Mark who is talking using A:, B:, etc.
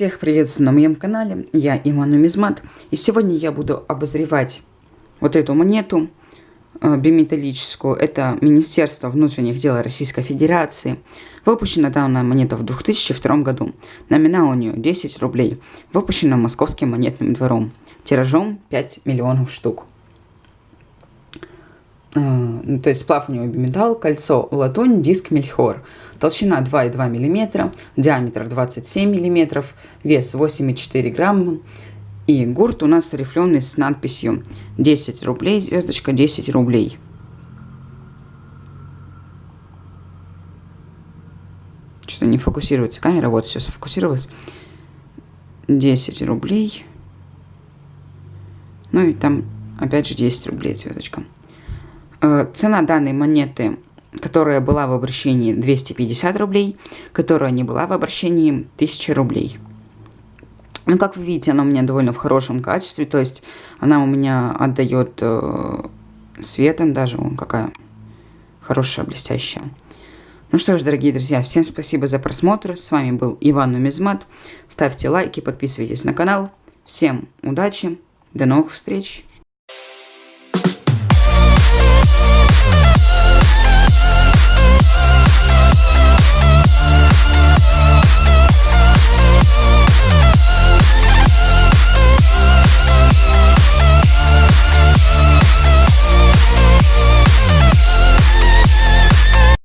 A: Всех приветствую на моем канале, я Иван Нумизмат, и сегодня я буду обозревать вот эту монету э, биметаллическую. Это Министерство внутренних дел Российской Федерации. Выпущена данная монета в 2002 году. Номинал у нее 10 рублей. Выпущена Московским монетным двором. Тиражом 5 миллионов штук. Э, ну, то есть сплав у него биметалл, кольцо латунь, диск мельхиор. Толщина 2,2 мм, диаметр 27 мм, вес 8,4 грамма. И гурт у нас рифленый с надписью 10 рублей, звездочка 10 рублей. Что-то не фокусируется камера, вот все сфокусировалось. 10 рублей. Ну и там опять же 10 рублей звездочка. Э, цена данной монеты, которая была в обращении 250 рублей, которая не была в обращении 1000 рублей. Ну, как вы видите, она у меня довольно в хорошем качестве, то есть она у меня отдает э, светом даже, вон какая хорошая, блестящая. Ну что ж, дорогие друзья, всем спасибо за просмотр. С вами был Иван Нумизмат. Ставьте лайки, подписывайтесь на канал. Всем удачи, до новых встреч!